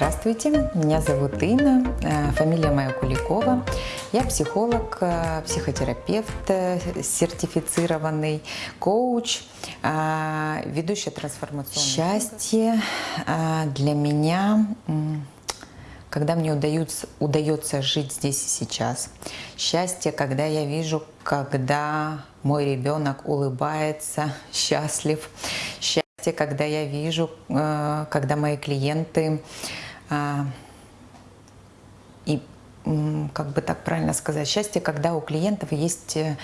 Здравствуйте, меня зовут Инна, э, фамилия моя Куликова. Я психолог, э, психотерапевт, э, сертифицированный коуч, ведущая трансформационной. Счастье для меня, когда мне удается, удается жить здесь и сейчас. Счастье, когда я вижу, когда мой ребенок улыбается, счастлив. Счастье, когда я вижу, когда мои клиенты и как бы так правильно сказать, счастье, когда у клиентов есть э,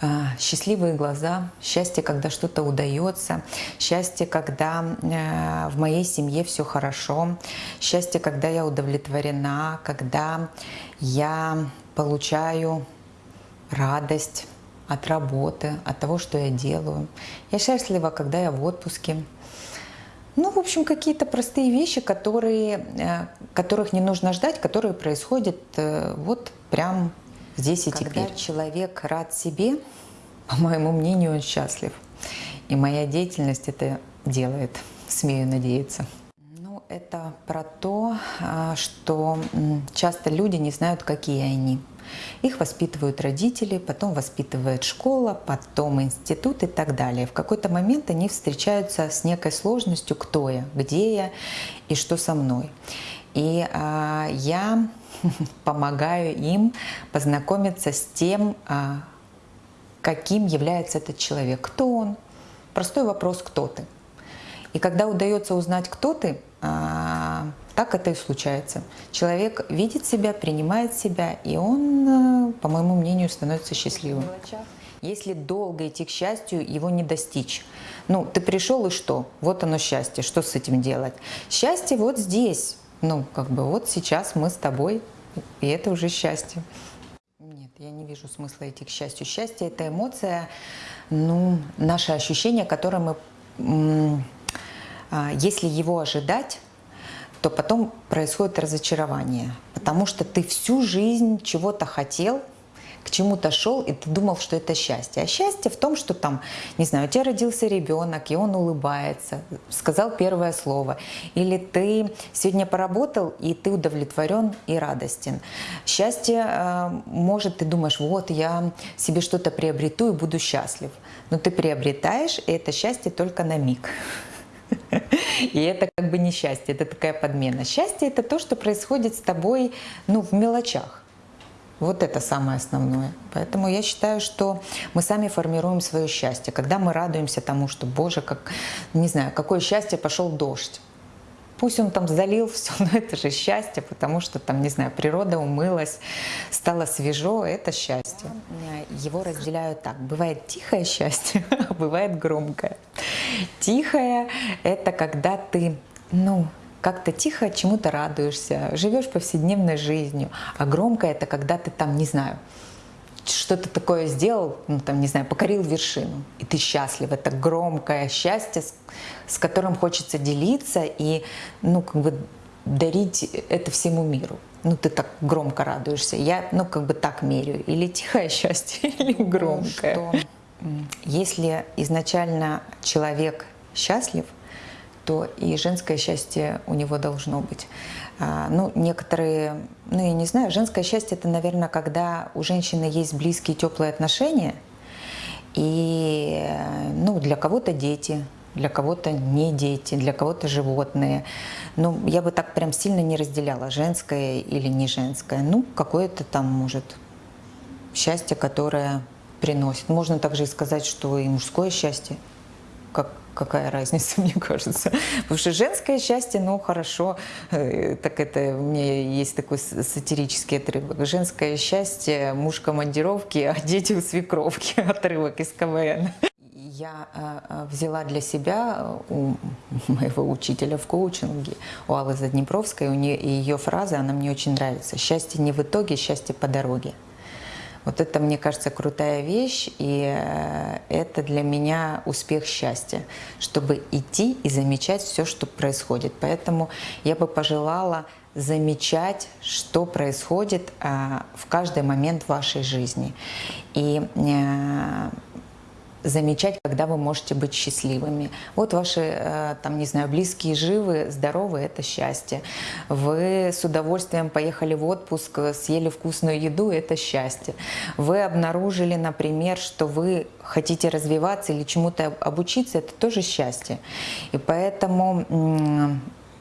а, счастливые глаза, счастье, когда что-то удается, счастье, когда э, в моей семье все хорошо, счастье, когда я удовлетворена, когда я получаю радость от работы, от того, что я делаю. Я счастлива, когда я в отпуске, ну, в общем, какие-то простые вещи, которые, э, которых не нужно ждать, которые происходят э, вот прям здесь и Когда теперь. Когда человек рад себе, по моему мнению, он счастлив. И моя деятельность это делает, смею надеяться. Про то, а, что часто люди не знают, какие они. Их воспитывают родители, потом воспитывает школа, потом институт и так далее. В какой-то момент они встречаются с некой сложностью, кто я, где я и что со мной. И а, я помогаю им познакомиться с тем, а, каким является этот человек, кто он. Простой вопрос, кто ты. И когда удается узнать, кто ты, а, так это и случается. Человек видит себя, принимает себя, и он, э, по моему мнению, становится счастливым. Если долго идти к счастью, его не достичь. Ну, ты пришел и что? Вот оно счастье. Что с этим делать? Счастье вот здесь. Ну, как бы вот сейчас мы с тобой, и это уже счастье. Нет, я не вижу смысла идти к счастью. Счастье – это эмоция, ну, наше ощущение, которое мы, а, если его ожидать, то потом происходит разочарование, потому что ты всю жизнь чего-то хотел, к чему-то шел, и ты думал, что это счастье. А счастье в том, что там, не знаю, у тебя родился ребенок, и он улыбается, сказал первое слово. Или ты сегодня поработал, и ты удовлетворен и радостен. Счастье, э, может, ты думаешь, вот я себе что-то приобрету и буду счастлив. Но ты приобретаешь, и это счастье только на миг. И это как бы не счастье, это такая подмена. Счастье – это то, что происходит с тобой ну, в мелочах. Вот это самое основное. Поэтому я считаю, что мы сами формируем свое счастье. Когда мы радуемся тому, что, Боже, как, не знаю, какое счастье, пошел дождь. Пусть он там залил все, но это же счастье, потому что там, не знаю, природа умылась, стало свежо, это счастье. Его разделяют так. Бывает тихое счастье, а бывает громкое. Тихое – это когда ты, ну, как-то тихо чему-то радуешься, живешь повседневной жизнью. А громкое – это когда ты там, не знаю, что-то такое сделал, ну, там, не знаю, покорил вершину, и ты счастлив. Это громкое счастье, с, с которым хочется делиться и, ну, как бы дарить это всему миру. Ну, ты так громко радуешься. Я, ну, как бы так меряю. Или тихое счастье, или громкое. Ну, что? Если изначально человек счастлив, то и женское счастье у него должно быть. А, ну, некоторые, ну, я не знаю, женское счастье – это, наверное, когда у женщины есть близкие, теплые отношения, и, ну, для кого-то дети, для кого-то не дети, для кого-то животные. Ну, я бы так прям сильно не разделяла, женское или не женское. Ну, какое-то там, может, счастье, которое приносит. Можно также сказать, что и мужское счастье, как какая разница, мне кажется. Потому что женское счастье, ну хорошо, э, так это у меня есть такой сатирический отрывок. Женское счастье, муж командировки, а дети у свекровки, отрывок из КВН. Я э, взяла для себя у моего учителя в коучинге, у Аллы Заднепровской, у нее, ее фраза, она мне очень нравится. «Счастье не в итоге, счастье по дороге». Вот это, мне кажется, крутая вещь, и э, это для меня успех счастья, чтобы идти и замечать все, что происходит. Поэтому я бы пожелала замечать, что происходит э, в каждый момент вашей жизни. И э, замечать, когда вы можете быть счастливыми. Вот ваши, э, там, не знаю, близкие живы, здоровы – это счастье. Вы с удовольствием поехали в отпуск, съели вкусную еду – это счастье. Вы обнаружили, например, что вы хотите развиваться или чему-то обучиться – это тоже счастье. И поэтому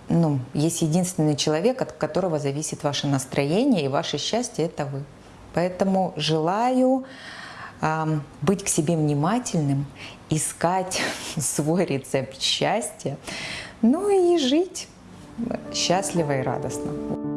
ну, есть единственный человек, от которого зависит ваше настроение и ваше счастье – это вы. Поэтому желаю быть к себе внимательным, искать свой рецепт счастья, ну и жить счастливо и радостно.